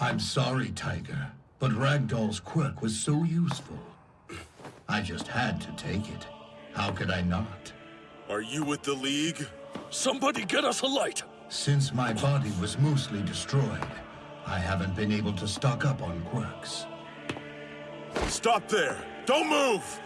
I'm sorry, Tiger, but Ragdoll's quirk was so useful. I just had to take it. How could I not? Are you with the League? Somebody get us a light! Since my body was mostly destroyed, I haven't been able to stock up on quirks. Stop there! Don't move!